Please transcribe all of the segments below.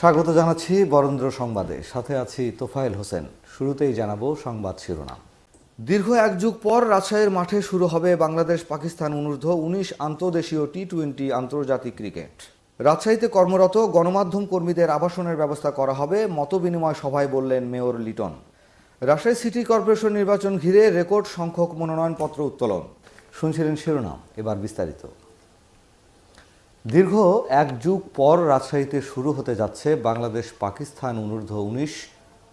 স্বাগত জানাচ্ছি বরেন্দ্র সংবাদে। সাথে আছি তোফায়েল হোসেন। শুরুতেই জানাব সংবাদ শিরোনাম। দীর্ঘ এক যুগ পর রাজশাহীর মাঠে শুরু হবে বাংলাদেশ পাকিস্তান অনূর্ধ্ব উনিশ আন্তর্দেশীয় টি টোয়েন্টি আন্তর্জাতিক ক্রিকেট। রাজশাহীতে কর্মরত গণমাধ্যম কর্মীদের আবাসনের ব্যবস্থা করা হবে, মতবিনিময় সভায় বললেন mayor Liton. Rajshahi city corporation নির্বাচন ঘিরে রেকর্ড সংখ্যক মনোনয়নপত্র উত্তোলন। শুনছিলেন শিরোনাম, এবার বিস্তারিত। দীর্ঘ এক যুগ পর রাজশাহীতে শুরু হতে যাচ্ছে বাংলাদেশ পাকিস্তান অনূর্ধ্ব উনিশ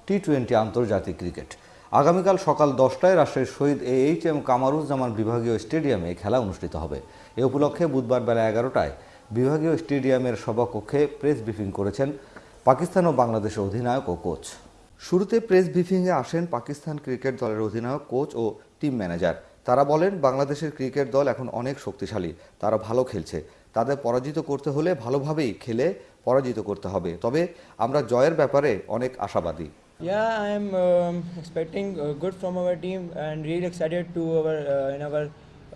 টি টোয়েন্টি আন্তর্জাতিক ক্রিকেট। আগামীকাল সকাল দশটায় রাজশাহীর Shahid A H M Kamaruzzaman বিভাগীয় স্টেডিয়ামে খেলা অনুষ্ঠিত হবে। এ উপলক্ষে বুধবার বেলা এগারোটায় বিভাগীয় স্টেডিয়ামের সভাকক্ষে প্রেস ব্রিফিং করেছেন পাকিস্তান ও বাংলাদেশের অধিনায়ক ও কোচ। শুরুতে প্রেস ব্রিফিংয়ে আসেন পাকিস্তান ক্রিকেট দলের অধিনায়ক, কোচ ও টিম ম্যানেজার। তারা বলেন, বাংলাদেশের ক্রিকেট দল এখন অনেক শক্তিশালী, তারা ভালো খেলছে। তাদের পরাজিত করতে হলে ভালোভাবেই খেলে পরাজিত করতে হবে তবে আমরা জয়ের ব্যাপারে অনেক আশাবাদী Yeah, I am um, expecting uh, good from our team and really excited to our uh, in our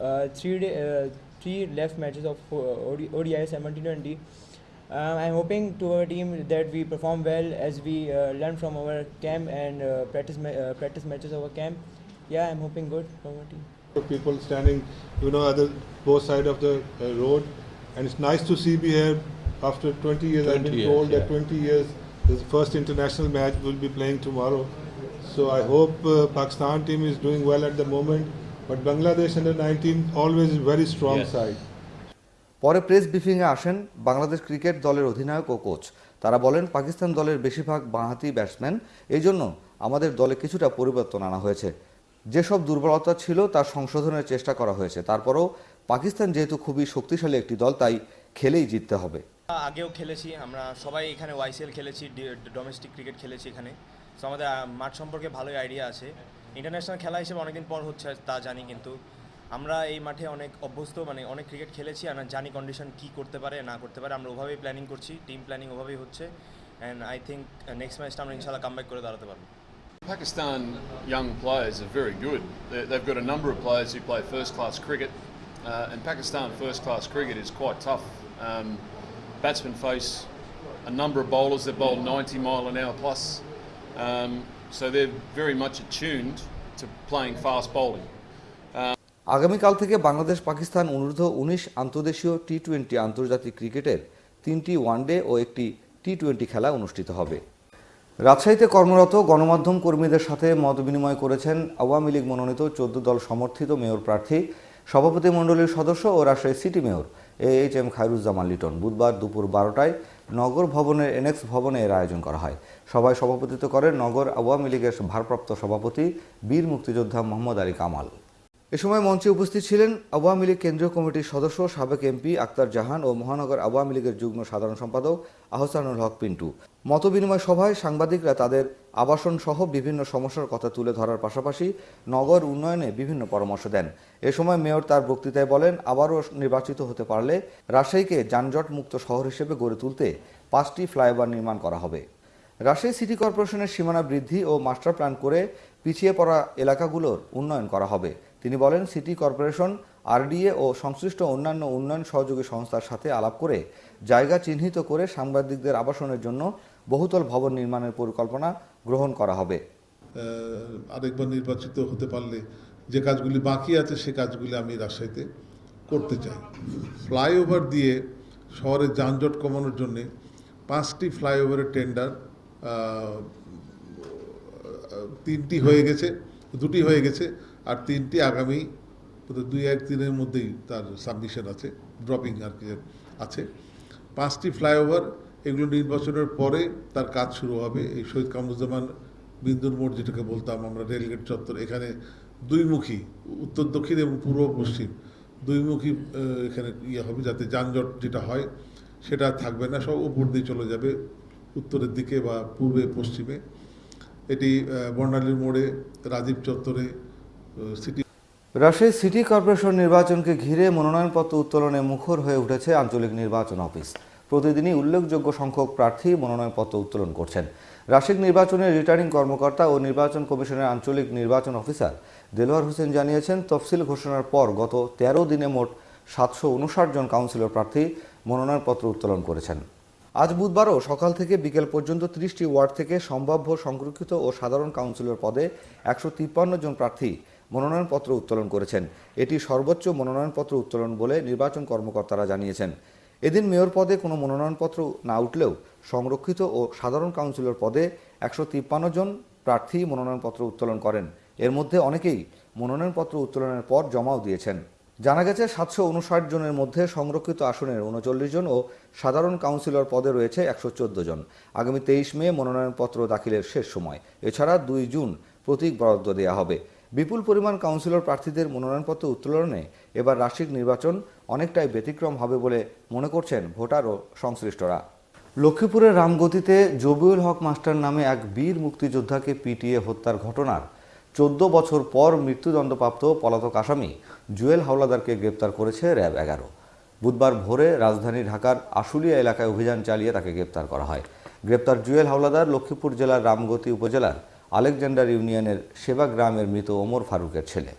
uh, three day, uh, three left matches of uh, OD, ODI 1720. Um, I'm hoping to our team that we perform well as we uh, learn from our camp and uh, practice ma- uh, practice matches of our camp. Yeah, I'm hoping good from our team. people standing, you know, at the both side of the uh, road, and it's nice to see me here after 20 years. 20 I've been years, told yeah. that 20 years. This first international match we'll be playing tomorrow, so I hope uh, Pakistan team is doing well at the moment. But Bangladesh under 19 always is very strong Yes. side. পরে press ব্রিফিংয়ে আসেন Bangladesh cricket দলের অধিনায়ক ও coach তারা বলেন পাকিস্তান দলের বেশিরভাগ বাঁহাতি ব্যাটসম্যান এই জন্য আমাদের দলে কিছুটা পরিবর্তন আনা হয়েছে যেসব দুর্বলতা ছিল তার সংশোধনের চেষ্টা করা হয়েছে তারপরেও পাকিস্তান যেহেতু খুবই শক্তিশালী একটি দল তাই খেলেই জিততে হবে। আগেও খেলেছি আমরা সবাই এখানে ওয়াইসিএল খেলেছি ডোমেস্টিক ক্রিকেট খেলেছি এখানে। সো আমাদের মাঠ সম্পর্কে ভালোই আইডিয়া আছে। ইন্টারন্যাশনাল খেলা হিসেবে অনেকদিন পর হচ্ছে তা জানি কিন্তু। আমরা এই মাঠে অনেক অভ্যস্ত মানে অনেক ক্রিকেট খেলেছি আর জানি কন্ডিশন কী করতে পারে না করতে পারে আমরা ওভাবেই প্ল্যানিং করছি টিম প্ল্যানিং ওভাবেই হচ্ছে। অ্যান্ড আই থিঙ্ক নেক্সট ম্যাচটা আমরা ইনশাল্লাহ কামব্যাক করে দাঁড়াতে পারব। Pakistan young players are very good. They- They've got a number of players who play first class cricket, uh, and Pakistan first class cricket is quite tough. Um, batsmen face a number of bowlers that bowl 90 mile an hour plus, um, so they're very much attuned to playing fast bowling. আগামীকাল থেকে বাংলাদেশ পাকিস্তান অনূর্ধ্ব উনিশ আন্তর্দেশীয় T twenty আন্তর্জাতিক ক্রিকেটের তিনটি one day ও একটি T twenty খেলা অনুষ্ঠিত হবে রাজশাহীতে কর্মরত গণমাধ্যম কর্মীদের সাথে মত বিনিময় করেছেন আওয়ামী লীগ মনোনীত চোদ্দ দল সমর্থিত মেয়র প্রার্থী সভাপতি মণ্ডলীর সদস্য ও Rajshahi city mayor A H M Khairuzzaman Liton. বুধবার দুপুর বারোটায় নগর ভবনের এনএক্স ভবনে এর আয়োজন করা হয়। সভায় সভাপতিত্ব করেন নগর আওয়ামী লীগের ভারপ্রাপ্ত সভাপতি, বীর মুক্তিযোদ্ধা মোহাম্মদ আলী কামাল। এ সময় মঞ্চে উপস্থিত ছিলেন আওয়ামী লীগ কেন্দ্রীয় কমিটির সদস্য, সাবেক এমপি আক্তার জাহান ও মহানগর আওয়ামী লীগের যুগ্ম সাধারণ সম্পাদক আহসানুল হক পিন্টু। মতবিনিময় সভায় সাংবাদিকরা তাদের আবাসন সহ বিভিন্ন সমস্যার কথা তুলে ধরার পাশাপাশি নগর উন্নয়নে বিভিন্ন পরামর্শ দেন। এ সময় মেয়র তার বক্তৃতায় বলেন, আবারও নির্বাচিত হতে পারলে রাজশাহীকে যানজট মুক্ত শহর হিসেবে গড়ে তুলতে পাঁচটি ফ্লাইওভার নির্মাণ করা হবে। রাজশাহী সিটি কর্পোরেশনের সীমানা বৃদ্ধি ও মাস্টার প্ল্যান করে পিছিয়ে পড়া এলাকাগুলোর উন্নয়ন করা হবে। তিনি বলেন, সিটি কর্পোরেশন, আরডিএ ও সংশ্লিষ্ট অন্যান্য উন্নয়ন সহযোগী সংস্থার সাথে আলাপ করে জায়গা চিহ্নিত করে সাংবাদিকদের আবাসনের জন্য বহুতল ভবন নির্মাণের পরিকল্পনা গ্রহণ করা হবে। আরেকবার নির্বাচিত হতে পারলে যে কাজগুলি বাকি আছে সে কাজগুলি আমি রাজশাহীতে করতে চাই। ফ্লাইওভার দিয়ে শহরের যানজট কমানোর জন্যে পাঁচটি ফ্লাইওভারের টেন্ডার তিনটি হয়ে গেছে, দুটি হয়ে গেছে, আর তিনটি আগামী দুই, এক দিনের মধ্যেই তার সাবমিশন আছে ড্রপিং আর কি আছে। পাঁচটি ফ্লাইওভার এগুলো নির্বাচনের পরে তার কাজ শুরু হবে। এই শহীদ কামরুজ্জামান, বিন্দুর মোড় যেটাকে বলতাম আমরা, রেলগেট চত্বর, এখানে দুইমুখী, উত্তর, দক্ষিণ এবং পূর্ব, পশ্চিম। দুইমুখী এখানে ইয়ে হবে, যাতে যানজট যেটা হয়, সেটা থাকবে না, সব উপর দিয়ে চলে যাবে। উত্তরের দিকে বা পূর্বে পশ্চিমে। এটি বর্ণালীর মোড়ে রাজীব চত্বরে সিটি রাজশাহী সিটি কর্পোরেশন নির্বাচনকে ঘিরে মনোনয়নপত্র উত্তোলনে মুখর হয়ে উঠেছে আঞ্চলিক নির্বাচন অফিস। প্রতিদিনই উল্লেখযোগ্য সংখ্যক প্রার্থী মনোনয়নপত্র উত্তোলন করছেন। রাজশাহী নির্বাচনের রিটার্নিং কর্মকর্তা ও নির্বাচন কমিশনের আঞ্চলিক নির্বাচন অফিসার দেলোয়ার হোসেন জানিয়েছেন, তফসিল ঘোষণার পর গত তেরো দিনে মোট সাতশো উনষাট জন কাউন্সিলর প্রার্থী মনোনয়নপত্র উত্তোলন করেছেন। আজ বুধবারও সকাল থেকে বিকেল পর্যন্ত ত্রিশটি ওয়ার্ড থেকে সম্ভাব্য সংরক্ষিত ও সাধারণ কাউন্সিলর পদে একশো তিপ্পান্ন জন প্রার্থী মনোনয়নপত্র উত্তোলন করেছেন। এটি সর্বোচ্চ মনোনয়নপত্র উত্তোলন বলে নির্বাচন কর্মকর্তারা জানিয়েছেন। এদিন মেয়র পদে কোনো মনোনয়নপত্র না উঠলেও সংরক্ষিত ও সাধারণ কাউন্সিলর পদে একশো তিপ্পান্ন জন প্রার্থী মনোনয়নপত্র উত্তোলন করেন। এর মধ্যে অনেকেই মনোনয়নপত্র উত্তোলনের পর জমাও দিয়েছেন। জানা গেছে, সাতশো উনষাট জনের মধ্যে সংরক্ষিত আসনের উনচল্লিশ জন ও সাধারণ কাউন্সিলর পদে রয়েছে একশো চোদ্দ জন। আগামী তেইশ মে মনোনয়নপত্র দাখিলের শেষ সময়। এছাড়া দুই জুন প্রতীক বরাদ্দ দেওয়া হবে। বিপুল পরিমাণ কাউন্সিলর প্রার্থীদের মনোনয়নপত্র উত্তোলনে এবার রাশিক নির্বাচন অনেকটাই ব্যতিক্রম হবে বলে মনে করছেন ভোটার ও সংশ্লিষ্টরা। লক্ষ্মীপুরের রামগতিতে জবিউল হক মাস্টার নামে এক বীর মুক্তিযোদ্ধাকে পিটিয়ে হত্যার ঘটনার চোদ্দ বছর পর মৃত্যুদণ্ডপ্রাপ্ত পলাতক আসামি জুয়েল হাওলাদারকে গ্রেপ্তার করেছে র্যাব এগারো। বুধবার ভোরে রাজধানী ঢাকার আশুলিয়া এলাকায় অভিযান চালিয়ে তাকে গ্রেপ্তার করা হয়। গ্রেপ্তার জুয়েল হাওলাদার লক্ষ্মীপুর জেলার রামগতি উপজেলার আলেকজান্ডার ইউনিয়নের সেবা গ্রামের মৃত ওমর ফারুকের ছেলে।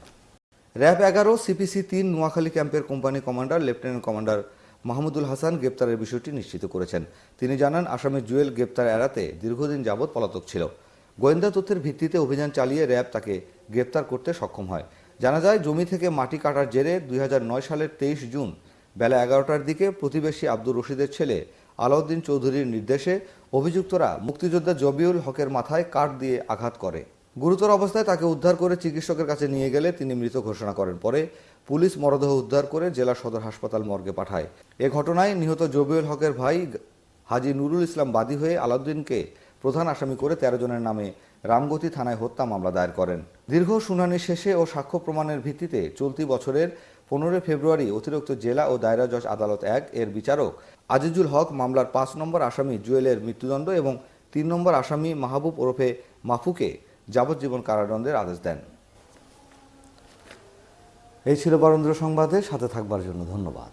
র্যাব এগারো, সিপিসি তিন, নোয়াখালী ক্যাম্পের company commander, lieutenant commander Mahmudul Hasan গ্রেপ্তারের বিষয়টি নিশ্চিত করেছেন। তিনি জানান, আসামি জুয়েল গ্রেপ্তার এড়াতে দীর্ঘদিন যাবৎ পলাতক ছিল। গোয়েন্দা তথ্যের ভিত্তিতে অভিযান চালিয়ে র্যাব তাকে গ্রেপ্তার করতে সক্ষম হয়। জানা যায়, জমি থেকে মাটি কাটার জেরে দুই হাজার নয় সালের তেইশ জুন বেলা এগারোটার দিকে প্রতিবেশী আব্দুর রশিদের ছেলে আলাউদ্দিন চৌধুরীর নির্দেশে অভিযুক্তরা মুক্তিযোদ্ধা জবিউল হকের মাথায় কাঠ দিয়ে আঘাত করে। গুরুতর অবস্থায় তাকে উদ্ধার করে চিকিৎসকের কাছে নিয়ে গেলে তিনি মৃত ঘোষণা করেন। পরে পুলিশ মরদেহ উদ্ধার করে জেলা সদর হাসপাতাল মর্গে পাঠায়। এ ঘটনায় নিহত জবিউল হকের ভাই হাজি নুরুল ইসলাম বাদী হয়ে আলাউদ্দিনকে প্রধান আসামি করে তেরো জনের নামে রামগতি থানায় হত্যা মামলা দায়ের করেন। দীর্ঘ শুনানি শেষে ও সাক্ষ্য প্রমাণের ভিত্তিতে চলতি বছরের পনেরোই ফেব্রুয়ারি অতিরিক্ত জেলা ও দায়রা জজ আদালত এক এর বিচারক আজিজুল হক মামলার পাঁচ নম্বর আসামি জুয়েলের মৃত্যুদণ্ড এবং তিন নম্বর আসামি মাহবুব ওরফে মাফুকে যাবজ্জীবন কারাদণ্ডের আদেশ দেন। এই ছিল বরেন্দ্র সংবাদে, সাথে থাকবার জন্য ধন্যবাদ।